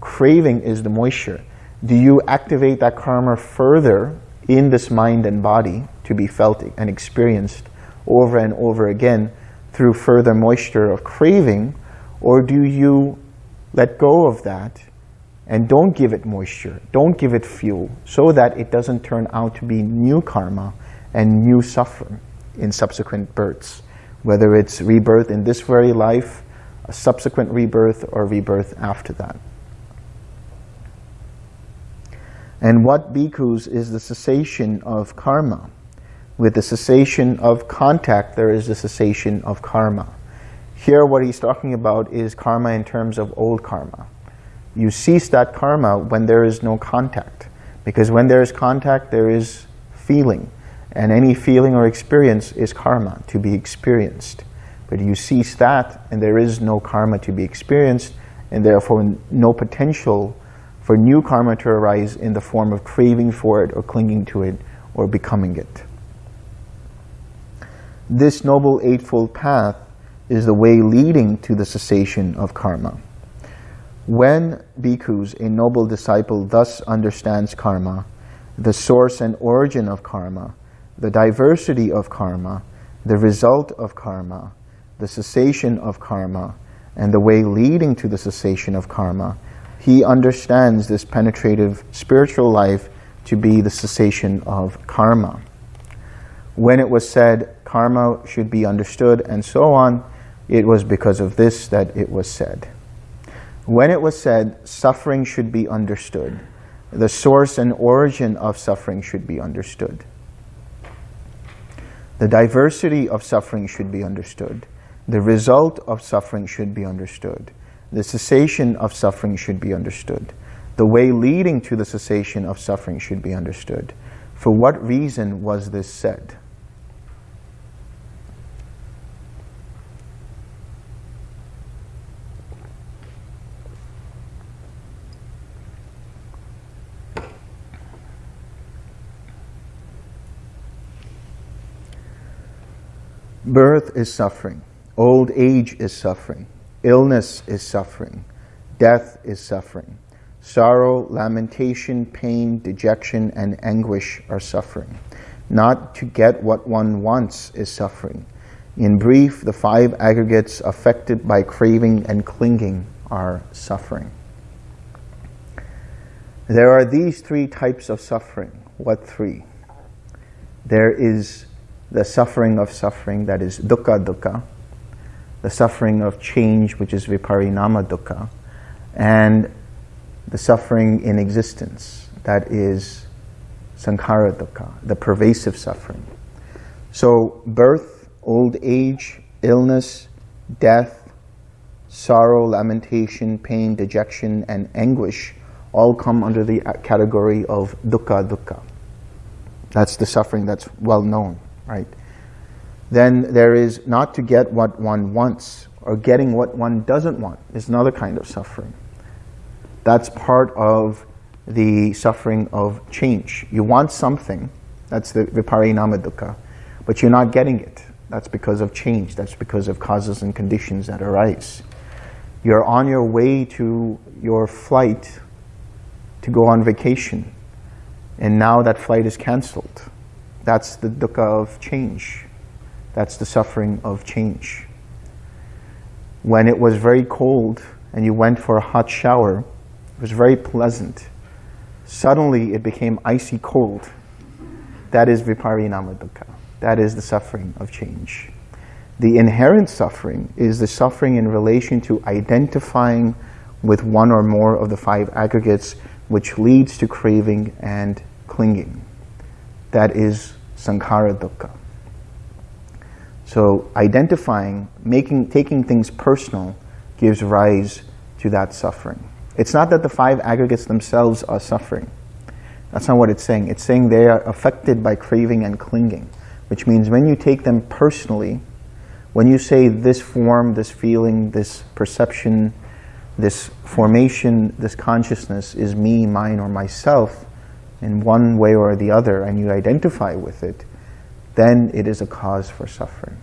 Craving is the moisture. Do you activate that karma further in this mind and body to be felt and experienced over and over again through further moisture of craving, or do you let go of that and don't give it moisture, don't give it fuel, so that it doesn't turn out to be new karma and new suffering in subsequent births, whether it's rebirth in this very life, a subsequent rebirth, or rebirth after that. And what bhikkhus is the cessation of karma? With the cessation of contact, there is the cessation of karma. Here, what he's talking about is karma in terms of old karma. You cease that karma when there is no contact. Because when there is contact, there is feeling. And any feeling or experience is karma to be experienced. But you cease that, and there is no karma to be experienced, and therefore no potential for new karma to arise in the form of craving for it or clinging to it or becoming it. This Noble Eightfold Path is the way leading to the cessation of karma. When bhikkhus, a noble disciple, thus understands karma, the source and origin of karma, the diversity of karma, the result of karma, the cessation of karma, and the way leading to the cessation of karma, he understands this penetrative spiritual life to be the cessation of karma. When it was said karma should be understood and so on, it was because of this that it was said. When it was said suffering should be understood, the source and origin of suffering should be understood. The diversity of suffering should be understood. The result of suffering should be understood. The cessation of suffering should be understood. The way leading to the cessation of suffering should be understood. For what reason was this said? Birth is suffering. Old age is suffering. Illness is suffering. Death is suffering. Sorrow, lamentation, pain, dejection, and anguish are suffering. Not to get what one wants is suffering. In brief, the five aggregates affected by craving and clinging are suffering. There are these three types of suffering. What three? There is the suffering of suffering, that is dukkha dukkha, the suffering of change, which is viparinama dukkha, and the suffering in existence, that is sankhara dukkha, the pervasive suffering. So birth, old age, illness, death, sorrow, lamentation, pain, dejection, and anguish all come under the category of dukkha dukkha. That's the suffering that's well known right? Then there is not to get what one wants or getting what one doesn't want is another kind of suffering. That's part of the suffering of change. You want something, that's the viparinama dukkha, but you're not getting it. That's because of change. That's because of causes and conditions that arise. You're on your way to your flight to go on vacation, and now that flight is cancelled. That's the dukkha of change. That's the suffering of change. When it was very cold and you went for a hot shower, it was very pleasant. Suddenly it became icy cold. That is viparinama dukkha. That is the suffering of change. The inherent suffering is the suffering in relation to identifying with one or more of the five aggregates which leads to craving and clinging. That is sankhara dukkha. So identifying, making, taking things personal gives rise to that suffering. It's not that the five aggregates themselves are suffering. That's not what it's saying. It's saying they are affected by craving and clinging, which means when you take them personally, when you say this form, this feeling, this perception, this formation, this consciousness is me, mine, or myself in one way or the other, and you identify with it, then it is a cause for suffering.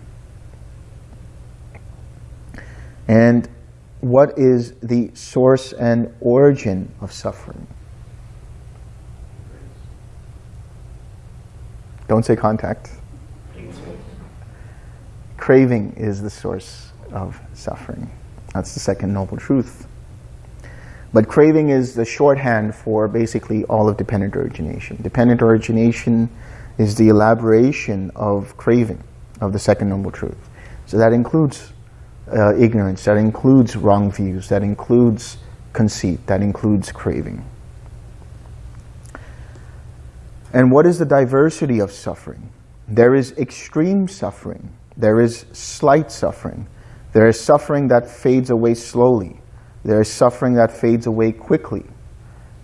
And what is the source and origin of suffering? Don't say contact. Craving is the source of suffering. That's the second noble truth. But craving is the shorthand for basically all of dependent origination. Dependent origination is the elaboration of craving, of the second noble truth. So that includes uh, ignorance, that includes wrong views, that includes conceit, that includes craving. And what is the diversity of suffering? There is extreme suffering. There is slight suffering. There is suffering that fades away slowly. There is suffering that fades away quickly.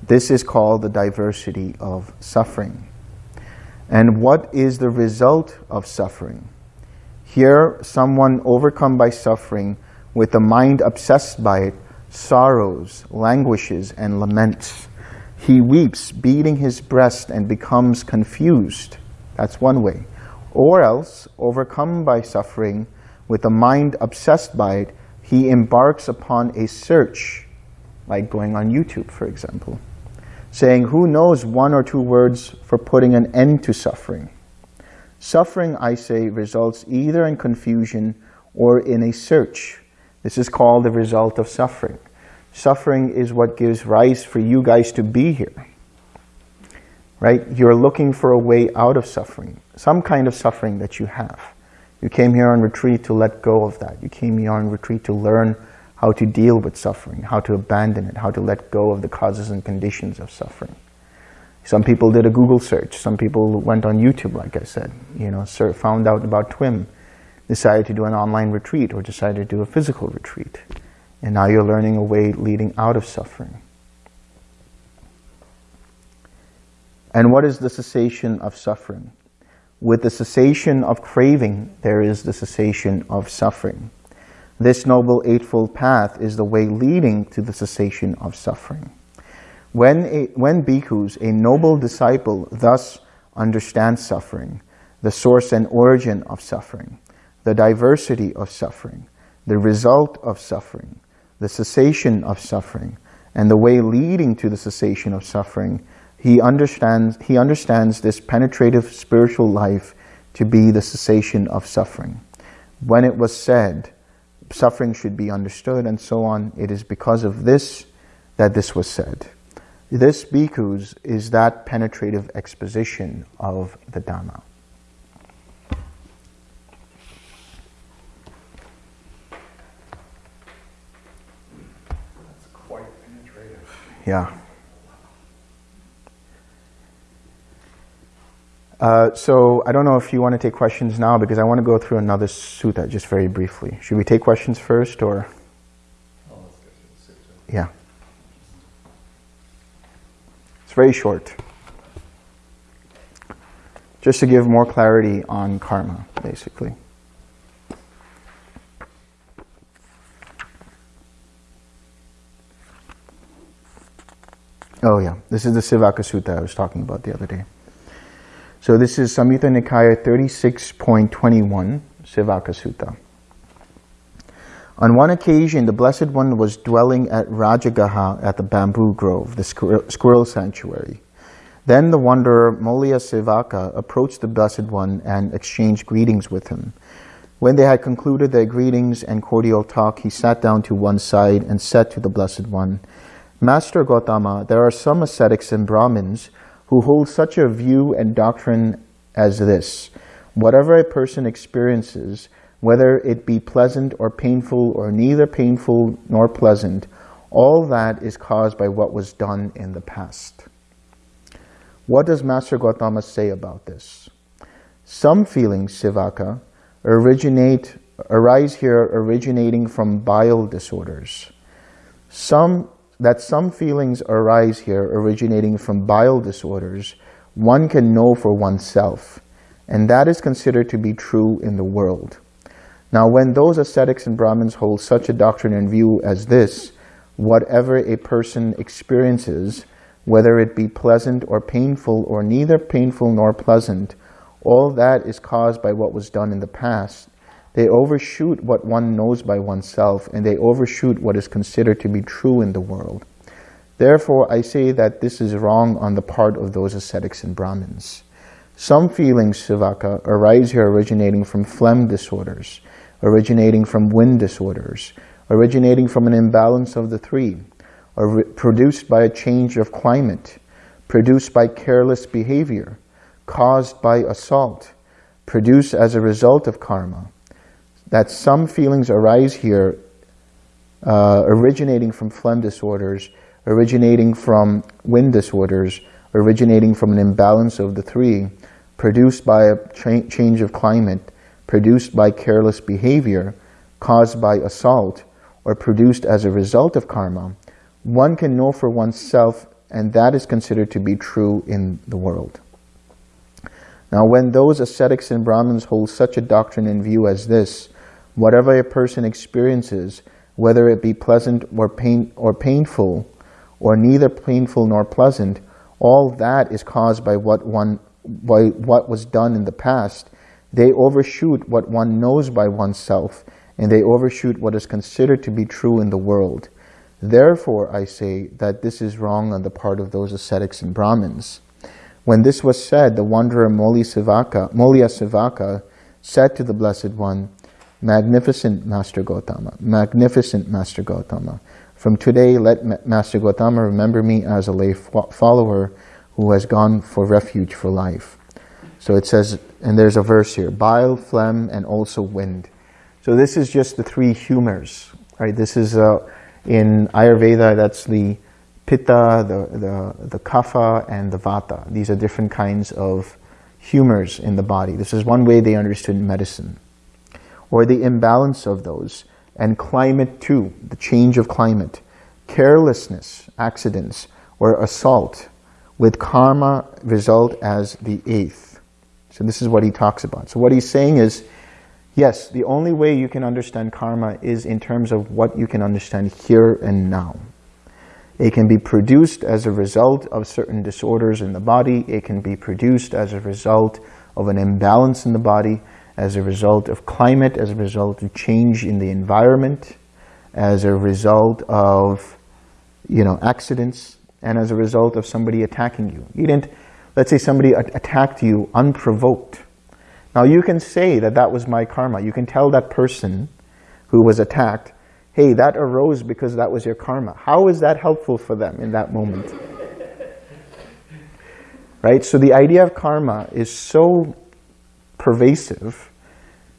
This is called the diversity of suffering. And what is the result of suffering? Here, someone overcome by suffering, with the mind obsessed by it, sorrows, languishes, and laments. He weeps, beating his breast, and becomes confused. That's one way. Or else, overcome by suffering, with the mind obsessed by it, he embarks upon a search, like going on YouTube, for example, saying, who knows one or two words for putting an end to suffering? Suffering, I say, results either in confusion or in a search. This is called the result of suffering. Suffering is what gives rise for you guys to be here. Right? You're looking for a way out of suffering, some kind of suffering that you have. You came here on retreat to let go of that. You came here on retreat to learn how to deal with suffering, how to abandon it, how to let go of the causes and conditions of suffering. Some people did a Google search. Some people went on YouTube, like I said, you know, found out about TWIM, decided to do an online retreat or decided to do a physical retreat. And now you're learning a way leading out of suffering. And what is the cessation of suffering? With the cessation of craving, there is the cessation of suffering. This Noble Eightfold Path is the way leading to the cessation of suffering. When, a, when bhikkhus, a noble disciple, thus understands suffering, the source and origin of suffering, the diversity of suffering, the result of suffering, the cessation of suffering, and the way leading to the cessation of suffering, he understands, he understands this penetrative spiritual life to be the cessation of suffering. When it was said, suffering should be understood and so on, it is because of this that this was said. This bhikkhus is that penetrative exposition of the Dhamma. That's quite penetrative. Yeah. Uh, so I don't know if you want to take questions now because I want to go through another sutta just very briefly. Should we take questions first or? Yeah. It's very short. Just to give more clarity on karma, basically. Oh yeah, this is the Sivaka Sutta I was talking about the other day. So this is Samyutta Nikaya 36.21, Sivaka Sutta. On one occasion, the Blessed One was dwelling at Rajagaha at the bamboo grove, the squirrel, sanctuary. Then the wanderer Molya Sivaka approached the Blessed One and exchanged greetings with him. When they had concluded their greetings and cordial talk, he sat down to one side and said to the Blessed One, Master Gautama, there are some ascetics and Brahmins who hold such a view and doctrine as this. Whatever a person experiences, whether it be pleasant or painful or neither painful nor pleasant, all that is caused by what was done in the past. What does Master Gautama say about this? Some feelings, Sivaka, originate, arise here originating from bile disorders. Some, that some feelings arise here originating from bile disorders, one can know for oneself, and that is considered to be true in the world. Now when those ascetics and Brahmins hold such a doctrine and view as this, whatever a person experiences, whether it be pleasant or painful or neither painful nor pleasant, all that is caused by what was done in the past. They overshoot what one knows by oneself and they overshoot what is considered to be true in the world. Therefore, I say that this is wrong on the part of those ascetics and Brahmins. Some feelings, Sivaka, arise here originating from phlegm disorders, originating from wind disorders, originating from an imbalance of the three, or produced by a change of climate, produced by careless behavior, caused by assault, produced as a result of karma. That some feelings arise here uh, originating from phlegm disorders, originating from wind disorders, originating from an imbalance of the three, produced by a change of climate, produced by careless behavior, caused by assault, or produced as a result of karma, one can know for oneself and that is considered to be true in the world. Now when those ascetics and Brahmins hold such a doctrine in view as this, whatever a person experiences, whether it be pleasant or, pain, or painful, or neither painful nor pleasant, all that is caused by what one by what was done in the past, they overshoot what one knows by oneself, and they overshoot what is considered to be true in the world. Therefore, I say that this is wrong on the part of those ascetics and Brahmins. When this was said, the wanderer Moliya Sivaka, said to the Blessed One, Magnificent Master Gautama, magnificent Master Gautama, from today let Master Gautama remember me as a lay follower who has gone for refuge for life. So it says, and there's a verse here, bile, phlegm, and also wind. So this is just the three humors, right? This is, uh, in Ayurveda, that's the pitta, the, the, the kapha, and the vata. These are different kinds of humors in the body. This is one way they understood medicine. Or the imbalance of those. And climate too, the change of climate. Carelessness, accidents, or assault, with karma result as the eighth. So this is what he talks about. So what he's saying is, yes, the only way you can understand karma is in terms of what you can understand here and now. It can be produced as a result of certain disorders in the body. It can be produced as a result of an imbalance in the body, as a result of climate, as a result of change in the environment, as a result of you know, accidents, and as a result of somebody attacking you. You didn't, let's say somebody attacked you unprovoked. Now you can say that that was my karma. You can tell that person who was attacked, hey, that arose because that was your karma. How is that helpful for them in that moment? right? So the idea of karma is so pervasive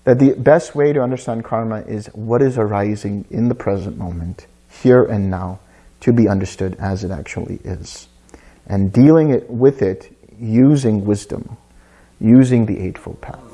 that the best way to understand karma is what is arising in the present moment, here and now, to be understood as it actually is. And dealing it with it using wisdom, using the Eightfold Path.